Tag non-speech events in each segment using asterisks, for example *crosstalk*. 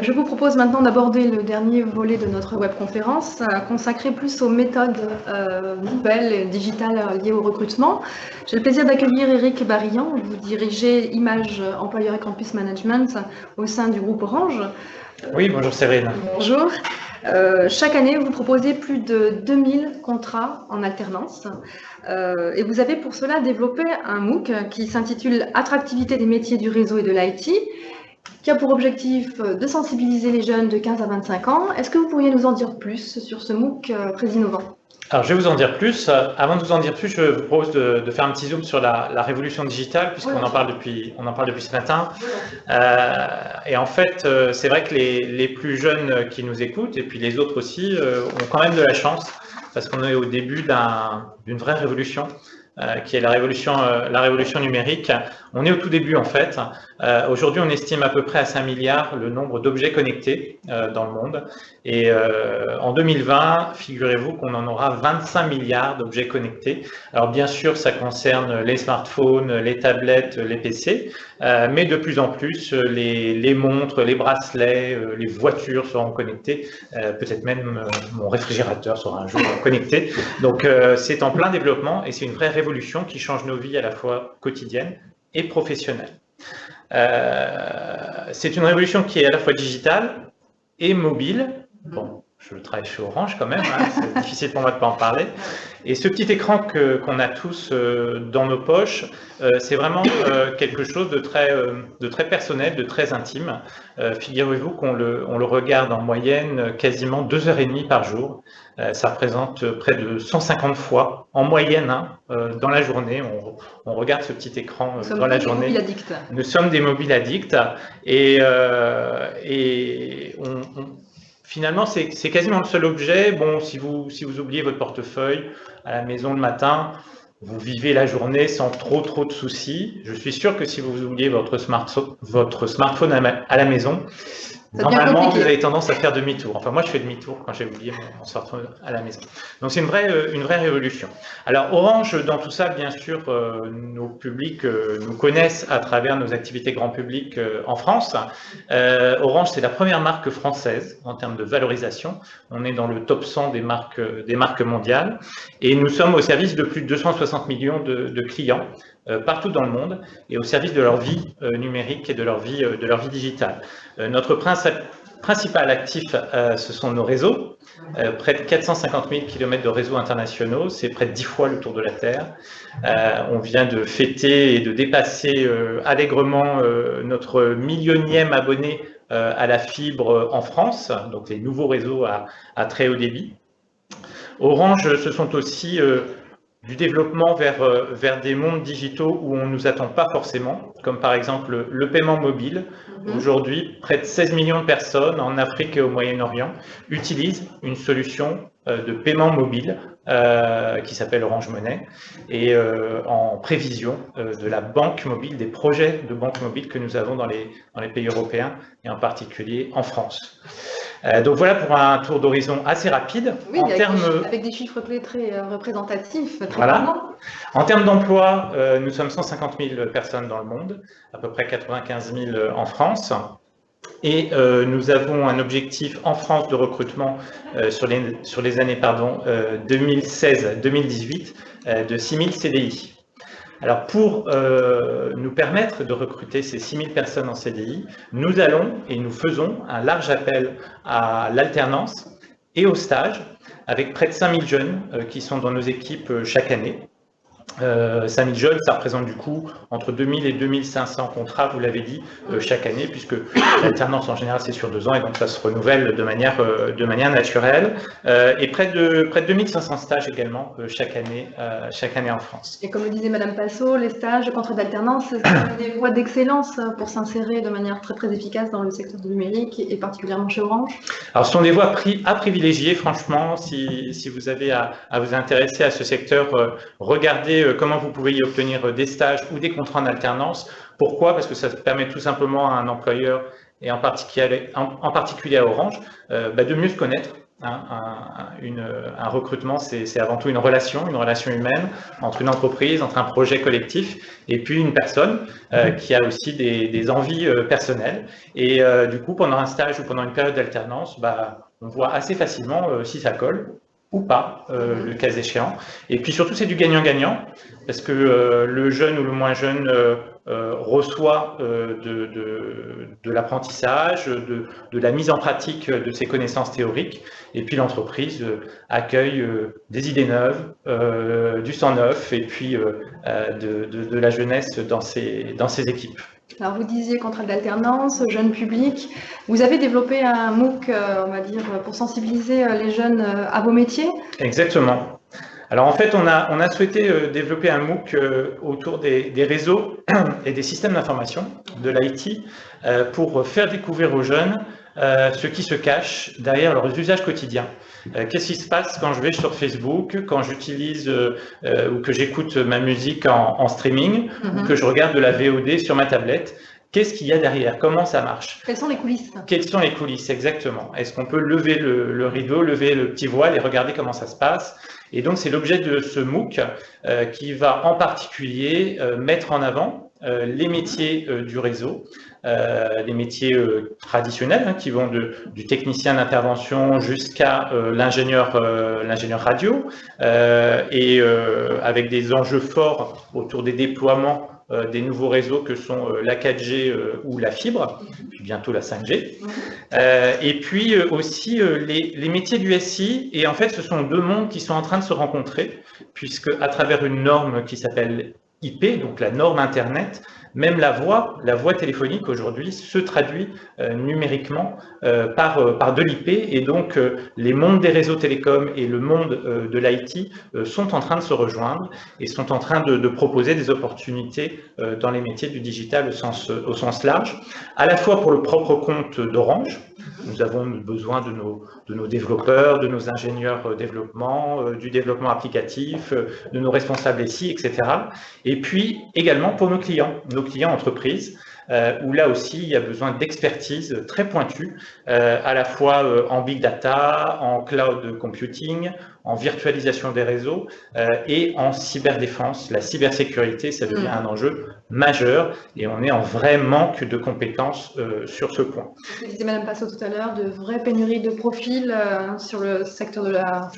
Je vous propose maintenant d'aborder le dernier volet de notre webconférence, euh, consacré plus aux méthodes euh, nouvelles et digitales liées au recrutement. J'ai le plaisir d'accueillir Eric Barillon, vous dirigez Image Employeur et Campus Management au sein du groupe Orange. Oui, bonjour Séverine. Bonjour. Euh, chaque année, vous proposez plus de 2000 contrats en alternance euh, et vous avez pour cela développé un MOOC qui s'intitule Attractivité des métiers du réseau et de l'IT qui a pour objectif de sensibiliser les jeunes de 15 à 25 ans. Est-ce que vous pourriez nous en dire plus sur ce MOOC euh, très innovant alors, je vais vous en dire plus. Avant de vous en dire plus, je vous propose de, faire un petit zoom sur la, révolution digitale, puisqu'on en parle depuis, on en parle depuis ce matin. Euh, et en fait, euh, c'est vrai que les, plus jeunes qui nous écoutent, et puis les autres aussi, ont quand même de la chance, parce qu'on est au début d'une vraie révolution. Qui est la révolution, la révolution numérique. On est au tout début en fait. Euh, aujourd'hui, on estime à peu près à 5 milliards le nombre d'objets connectés euh, dans le monde. Et euh, en 2020, figurez-vous qu'on en aura 25 milliards d'objets connectés. Alors bien sûr, ça concerne les smartphones, les tablettes, les PC, mais de plus en plus, les, les montres, les bracelets, les voitures seront connectées. Peut-être même mon réfrigérateur sera un jour connecté. Donc c'est en plein développement et c'est une vraie révolution qui change nos vies à la fois quotidiennes et professionnelle. Euh, c'est une révolution qui est à la fois digitale et mobile. Je travaille chez Orange quand même, hein, c'est *laughs* difficile pour moi de ne pas en parler. Et ce petit écran qu'on a tous euh, dans nos poches, euh, c'est vraiment quelque chose de très, de très personnel, de très intime. Figurez-vous qu'on le, on le regarde en moyenne quasiment deux heures et demie par jour. Euh, ça représente près de 150 fois en moyenne hein, euh, dans la journée. On, regarde ce petit écran euh, dans la journée. Nous sommes des mobiles addicts et, et finalement c'est quasiment le seul objet. Bon, si vous, oubliez votre portefeuille à la maison le matin, vous vivez la journée sans trop trop de soucis. Je suis sûr que si vous oubliez votre smartphone à la maison, Normalement, vous avez tendance à faire demi-tour. Enfin, moi, je fais demi-tour quand j'ai oublié mon, smartphone à la maison. Donc, c'est une vraie, euh, une vraie révolution. Alors, Orange, dans tout ça, bien sûr, euh, nos publics euh, nous connaissent à travers nos activités grand public en France. Orange, c'est la première marque française en termes de valorisation. On est dans le top 100 des marques, des marques mondiales. Et nous sommes au service de plus de 260 millions de, de clients euh, partout dans le monde et au service de leur vie euh, numérique et de leur vie, euh, de leur vie digitale. notre principal actif, ce sont nos réseaux, près de 450 000 km de réseaux internationaux, c'est près de 10 fois le tour de la Terre. on vient de fêter et de dépasser allègrement notre millionième abonné à la fibre en France, donc les nouveaux réseaux à très haut débit. Orange, ce sont aussi du développement vers, euh, vers des mondes digitaux où on ne nous attend pas forcément, comme par exemple le paiement mobile. Mhm. Aujourd'hui, près de 16 millions de personnes en Afrique et au Moyen-Orient utilisent une solution euh, de paiement mobile euh, qui s'appelle Orange Money et en prévision de la banque mobile, des projets de banque mobile que nous avons dans les, dans les pays européens et en particulier en France. Euh, donc voilà pour un tour d'horizon assez rapide. Oui, en avec, termes... des avec, des chiffres clés très euh, représentatifs. Très voilà. En termes d'emploi, euh, nous sommes 150 000 personnes dans le monde, à peu près 95 000 en France. Et euh, nous avons un objectif en France de recrutement sur, les, sur les années 2016-2018 de 6 000 CDI. Alors pour euh, nous permettre de recruter ces 6000 personnes en CDI, nous allons et nous faisons un large appel à l'alternance et au stage avec près de 5000 jeunes euh, qui sont dans nos équipes euh, chaque année. Euh, 5000 jeunes, ça représente du coup entre 2000 et 2500 contrats, vous l'avez dit, euh, chaque année, puisque l'alternance en général c'est sur deux ans et donc ça se renouvelle de manière, euh, de manière naturelle. Euh, et près de, près de 2500 stages également chaque, année, chaque année en France. Et comme le disait Madame Passot, les stages, les contrats d'alternance, c'est des voies d'excellence pour s'insérer de manière très très efficace dans le secteur du numérique et particulièrement chez Orange Alors ce sont des voies à privilégier, franchement, si, si vous avez à, à vous intéresser à ce secteur, regardez euh, comment vous pouvez y obtenir euh, des stages ou des contrats en alternance. Pourquoi? Parce que ça permet tout simplement à un employeur, et en particulier, en, particulier à Orange, euh, bah, de mieux se connaître un, recrutement, c'est avant tout une relation, une relation humaine entre une entreprise, entre un projet collectif et puis une personne euh, mhm. qui a aussi des, envies euh, personnelles. Et euh, du coup, pendant un stage ou pendant une période d'alternance, bah, on voit assez facilement si ça colle ou pas, mhm. le cas échéant. Et puis surtout, c'est du gagnant-gagnant, parce que le jeune ou le moins jeune euh, reçoit euh, de, de, l'apprentissage, de, de, la mise en pratique de ses connaissances théoriques, et puis l'entreprise euh, accueille des idées neuves, du sang neuf, et puis de, la jeunesse dans ses, dans ses équipes. Alors vous disiez contrat d'alternance, jeune public. Vous avez développé un MOOC, on va dire, pour sensibiliser les jeunes à vos métiers? Exactement. Alors en fait, on a, souhaité euh, développer un MOOC euh, autour des, réseaux *clears throat* et des systèmes d'information de l'IT euh, pour faire découvrir aux jeunes ce qui se cache derrière leurs usages quotidiens. Qu'est-ce qui se passe quand je vais sur Facebook, quand j'utilise ou que j'écoute ma musique en, streaming, ou mhm. que je regarde de la VOD sur ma tablette? Qu'est-ce qu'il y a derrière? Comment ça marche? Quelles sont les coulisses? Quelles sont les coulisses, exactement? Est-ce qu'on peut lever le, rideau, lever le petit voile et regarder comment ça se passe? Et donc, c'est l'objet de ce MOOC euh, qui va en particulier euh, mettre en avant euh, les métiers du réseau, les métiers traditionnels hein, qui vont de, du technicien d'intervention jusqu'à l'ingénieur l'ingénieur radio, et avec des enjeux forts autour des déploiements euh, des nouveaux réseaux que sont euh, la 4G euh, ou la fibre, puis bientôt la 5G. et puis aussi les, les, métiers du SI. Et en fait, ce sont deux mondes qui sont en train de se rencontrer, puisque à travers une norme qui s'appelle IP, donc la norme Internet, même la voix, la téléphonique aujourd'hui se traduit euh, numériquement euh, par, euh, par de l'IP et donc les mondes des réseaux télécoms et le monde de l'IT sont en train de se rejoindre et sont en train de, proposer des opportunités dans les métiers du digital au sens, au sens large, à la fois pour le propre compte d'Orange, nous avons besoin de nos, de nos développeurs, de nos ingénieurs développement, du développement applicatif, de nos responsables SI, etc. Et puis également pour nos clients, nos clients entreprises, euh, où là aussi il y a besoin d'expertise très pointue, euh, à la fois euh, en big data, en cloud computing, en virtualisation des réseaux et en cyberdéfense. La cybersécurité, ça devient mm. un enjeu majeur et on est en vrai manque de compétences sur ce point. Vous disait Madame Passot tout à l'heure, de vraies pénuries de profils sur le secteur de la,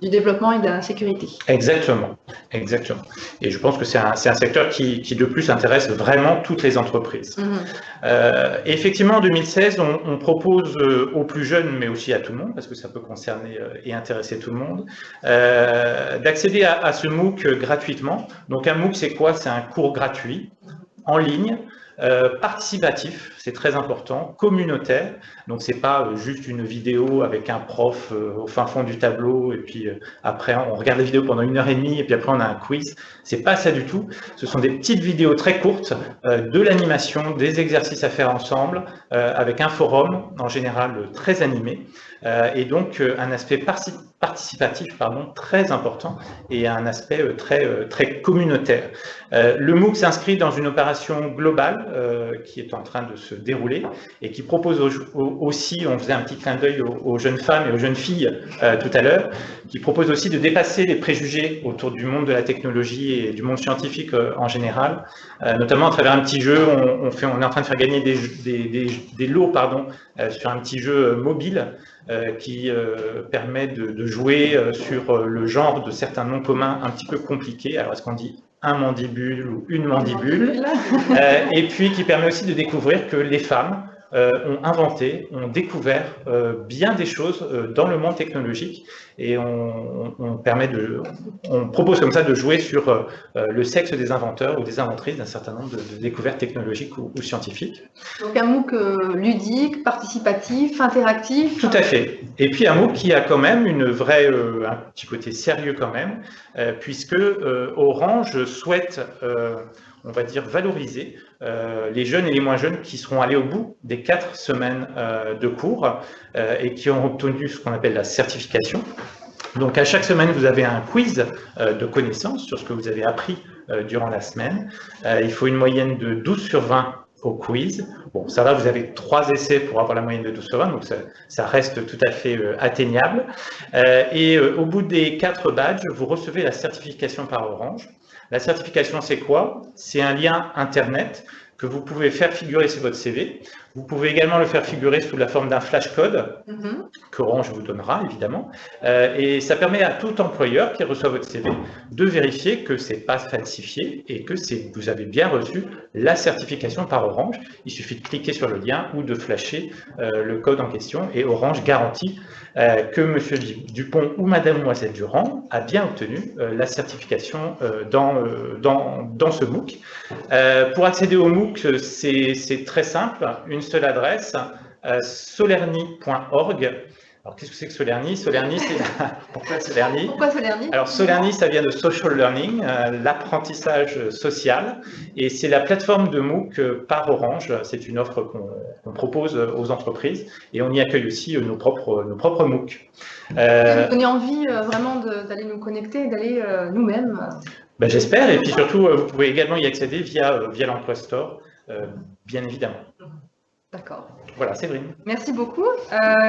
du développement et de la sécurité. Exactement, exactement. Et je pense que c'est un, un, secteur qui, qui de plus intéresse vraiment toutes les entreprises. Mhm. Euh, effectivement, en 2016, on, propose euh, aux plus jeunes, mais aussi à tout le monde, parce que ça peut concerner euh, et intéresser tout le monde, d'accéder à, à, ce MOOC gratuitement. Donc un MOOC, c'est quoi? C'est un cours gratuit en ligne euh, participatif, c'est très important, communautaire, donc c'est pas euh, juste une vidéo avec un prof euh, au fin fond du tableau et puis après on regarde la vidéo pendant une heure et demie et puis après on a un quiz, c'est pas ça du tout, ce sont des petites vidéos très courtes, de l'animation, des exercices à faire ensemble, avec un forum en général très animé, et donc un aspect participatif pardon, très important et un aspect très, très communautaire. Le MOOC s'inscrit dans une opération globale euh, qui est en train de se dérouler et qui propose aussi, on faisait un petit clin d'œil aux, jeunes femmes et aux jeunes filles euh, tout à l'heure, qui propose aussi de dépasser les préjugés autour du monde de la technologie et du monde scientifique euh, en général, notamment à travers un petit jeu, on, on est en train de faire gagner des, lots pardon, sur un petit jeu mobile qui permet de jouer sur le genre de certains noms communs un petit peu compliqués. Alors, est-ce qu'on dit un mandibule ou une mandibule, euh, et puis qui permet aussi de découvrir que les femmes ont inventé, ont découvert euh, bien des choses dans le monde technologique et on, permet de, on propose comme ça de jouer sur le sexe des inventeurs ou des inventrices d'un certain nombre de, découvertes technologiques ou, scientifiques. Donc un MOOC ludique, participatif, interactif. Tout à fait. Et puis un MOOC qui a quand même une vraie, un petit côté sérieux quand même, puisque Orange souhaite on va dire, valoriser euh, les jeunes et les moins jeunes qui seront allés au bout des quatre semaines euh, de cours euh, et qui ont obtenu ce qu'on appelle la certification. Donc à chaque semaine, vous avez un quiz de connaissances sur ce que vous avez appris durant la semaine. il faut une moyenne de 12 sur 20 au quiz. Bon, ça va, vous avez trois essais pour avoir la moyenne de 12 sur 20, donc ça, reste tout à fait atteignable. Et au bout des quatre badges, vous recevez la certification par Orange. La certification, c'est quoi? C'est un lien Internet que vous pouvez faire figurer sur votre CV. Vous pouvez également le faire figurer sous la forme d'un flashcode mm qu'Orange vous donnera, évidemment. Euh, et ça permet à tout employeur qui reçoit votre CV de vérifier que ce n'est pas falsifié et que vous avez bien reçu la certification par Orange. Il suffit de cliquer sur le lien ou de flasher euh, le code en question et Orange garantit euh, que M. Dupont ou Mademoiselle Durand a bien obtenu la certification dans, dans, ce MOOC. pour accéder au MOOC, c'est très simple. Une seule adresse, euh, solerni.org. Alors, qu'est-ce que c'est que Solerni Solerni, c'est... *laughs* Pourquoi Solerni Pourquoi Solerni Alors, Solerni, ça vient de social learning, euh, l'apprentissage social, et c'est la plateforme de MOOC euh, par Orange. C'est une offre qu'on, propose aux entreprises, et on y accueille aussi nos propres, nos propres MOOC. Euh, vous envie vraiment d'aller nous connecter, d'aller nous-mêmes ben, J'espère, et puis surtout, vous pouvez également y accéder via, via l'Emploi Store, bien évidemment. D'accord. Voilà, Séverine. Merci beaucoup. Euh...